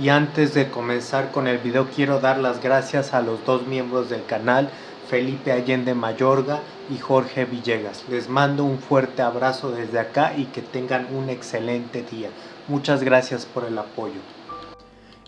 Y antes de comenzar con el video quiero dar las gracias a los dos miembros del canal, Felipe Allende Mayorga y Jorge Villegas. Les mando un fuerte abrazo desde acá y que tengan un excelente día. Muchas gracias por el apoyo.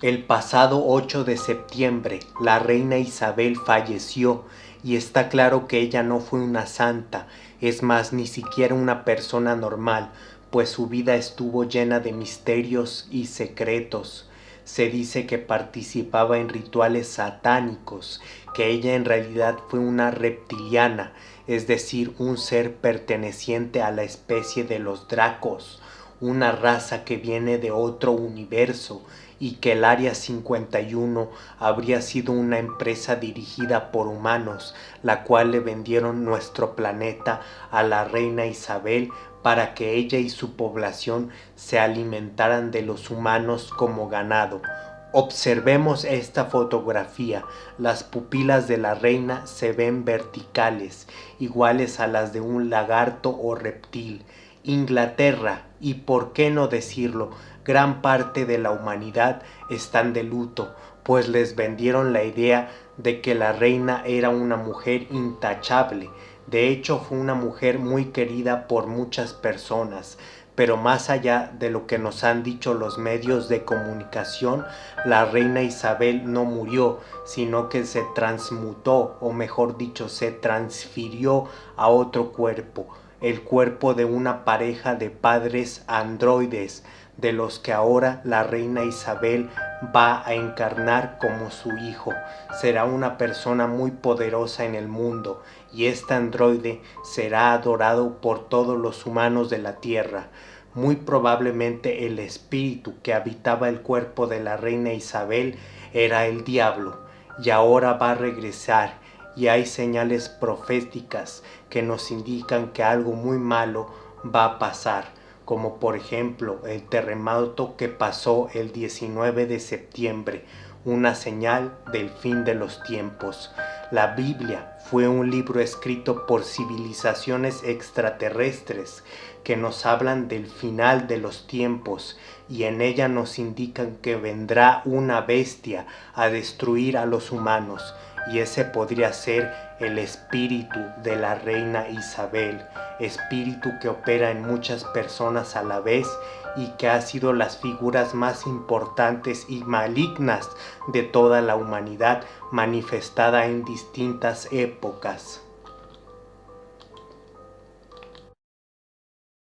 El pasado 8 de septiembre, la reina Isabel falleció y está claro que ella no fue una santa, es más, ni siquiera una persona normal, pues su vida estuvo llena de misterios y secretos. Se dice que participaba en rituales satánicos, que ella en realidad fue una reptiliana, es decir, un ser perteneciente a la especie de los dracos, una raza que viene de otro universo y que el Área 51 habría sido una empresa dirigida por humanos, la cual le vendieron nuestro planeta a la reina Isabel para que ella y su población se alimentaran de los humanos como ganado. Observemos esta fotografía. Las pupilas de la reina se ven verticales, iguales a las de un lagarto o reptil. Inglaterra, y por qué no decirlo, gran parte de la humanidad están de luto, pues les vendieron la idea de que la reina era una mujer intachable. De hecho fue una mujer muy querida por muchas personas, pero más allá de lo que nos han dicho los medios de comunicación, la reina Isabel no murió, sino que se transmutó, o mejor dicho, se transfirió a otro cuerpo, el cuerpo de una pareja de padres androides, de los que ahora la reina Isabel va a encarnar como su hijo. Será una persona muy poderosa en el mundo y este androide será adorado por todos los humanos de la tierra. Muy probablemente el espíritu que habitaba el cuerpo de la reina Isabel era el diablo y ahora va a regresar y hay señales proféticas que nos indican que algo muy malo va a pasar como por ejemplo el terremoto que pasó el 19 de septiembre, una señal del fin de los tiempos. La Biblia fue un libro escrito por civilizaciones extraterrestres que nos hablan del final de los tiempos y en ella nos indican que vendrá una bestia a destruir a los humanos y ese podría ser el espíritu de la reina Isabel, espíritu que opera en muchas personas a la vez y que ha sido las figuras más importantes y malignas de toda la humanidad manifestada en distintas épocas.